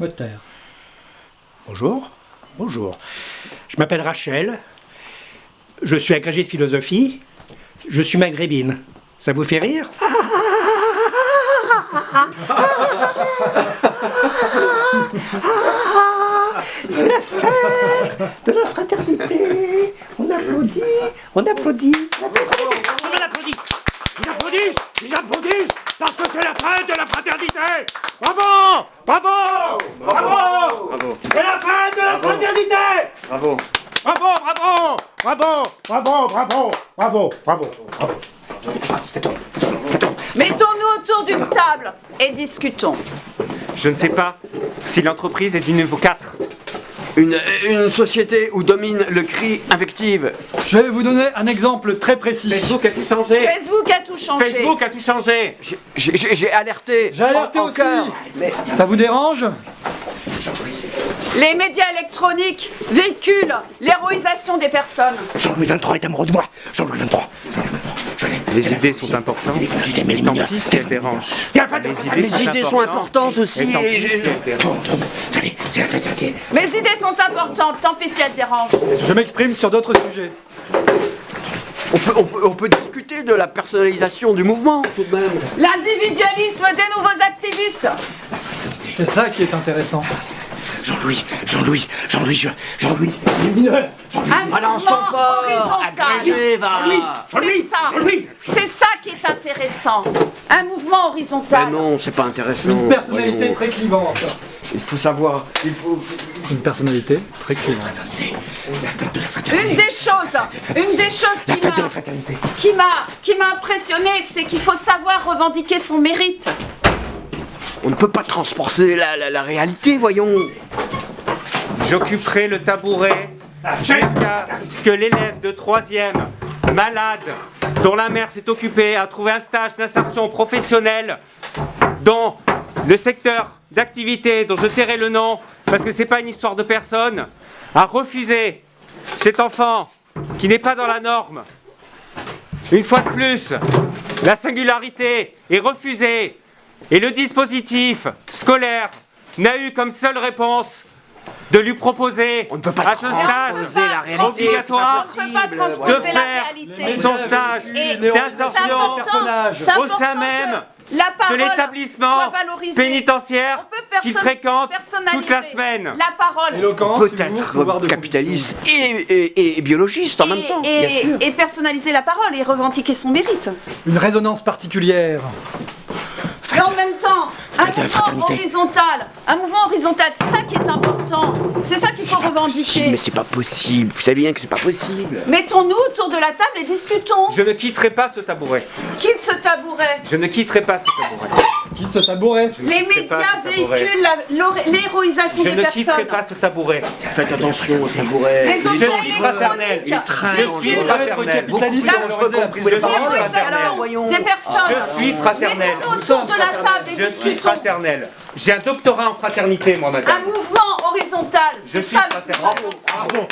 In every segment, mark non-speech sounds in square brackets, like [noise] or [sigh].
Moteur. Bonjour. Bonjour. Je m'appelle Rachel. Je suis agrégée de philosophie. Je suis maghrébine. Ça vous fait rire? [laughs] C'est la fête de la fraternité. On applaudit, on applaudit. On applaudit. C'est la fête de la fraternité. Bravo, bravo, bravo. Bravo, C'est la fête de la fraternité. bravo. Bravo, bravo, bravo, bravo, bravo, bravo, bravo, bravo. C'est parti, c'est toi, c'est toi, c'est toi. Mettons-nous autour d'une table et discutons. Je ne sais pas si l'entreprise est du niveau 4. Une, société où domine le cri invective. Je vais vous donner un exemple très précis. Facebook a tout changé. Facebook a tout changé. Facebook a tout changé. J'ai alerté. J'ai alerté aussi. Ça vous dérange? Les médias électroniques véhiculent l'héroïsation des personnes. Jean-Louis 23 est amoureux de moi. Jean-Louis 23. Jean 23. Les idées sont importantes. Tant pis si elles dérangent. Les idées, fraternité. Les idées sont importantes aussi. Et tant pis si elles dérangent. Mes idées sont importantes, tant pis si elles dérangent. Je m'exprime sur d'autres sujets. on, peut, on, peut, on peut discuter de la personnalisation du mouvement tout de même. L'individualisme des nouveaux activistes. C'est ça qui est intéressant. Jean-Louis, Jean-Louis, Jean-Louis, je- Jean-Louis, les mineurs. Jean-Louis. Un mouvement horizontal. Agrégé, va. C'est Jean-Louis, ça. C'est ça qui est intéressant. Un mouvement Mais horizontal. non, c'est pas intéressant. Une personnalité Voyons. très clivante. Il faut savoir. Il faut. Une personnalité très clivante. Une des choses, une des choses qui m'a, qui m'a, qui m'a impressionné, c'est qu'il faut savoir revendiquer son mérite. On ne peut pas transporter la, réalité, voyons. J'occuperai le tabouret jusqu'à ce que l'élève de 3e, malade, dont la mère s'est occupée à trouver un stage d'insertion professionnelle dans le secteur d'activité dont je tairai le nom parce que c'est pas une histoire de personne, a refusé cet enfant qui n'est pas dans la norme. Une fois de plus, la singularité est refusée et le dispositif scolaire n'a eu comme seule réponse de lui proposer On ne peut pas à ce stage la réalité, obligatoire On ne peut pas de transposer la faire son stage Et d'insertion au sein même la de l'établissement pénitentiaire qu'il fréquente toute la semaine. La parole. Éloquence, Peut humour, pouvoir être de capitaliste et, et, et biologiste en même temps. et, bien sûr. et personnaliser la parole et revendiquer son mérite. Une résonance particulière. Et en même temps, un Fête de la mouvement fraternité. horizontal, un mouvement horizontal, c'est ça qui est important. C'est ça qu'il faut Possible, revendiquer. mais c'est pas possible. Vous savez bien que c'est pas possible. Mettons-nous autour de la table et discutons. Je ne quitterai pas ce tabouret. Quitte ce tabouret. Je ne quitterai pas ce tabouret. Quitte ce tabouret. Les médias véhiculent la- l'hor- l'héroïsation Je des ne quitterai personnes. pas ce tabouret. Faites attention au tabouret. Les Je suis très Je suis fraternel. capitaliste l'héroïsation des personnes. Je suis fraternel. Mettons-nous autour de la table et Je suis fraternel. J'ai un doctorat en fraternité, moi, Un madame. mouvement horizontal, Je suis fraternel. Bravo, bravo,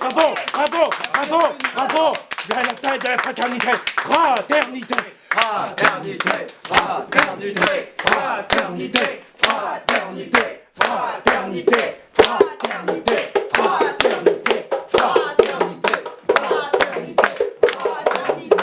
bravo, bravo, bravo, bravo. De la fête de la fraternité. Fraternité. Fraternité, fraternité, fraternité, fraternité, fraternité,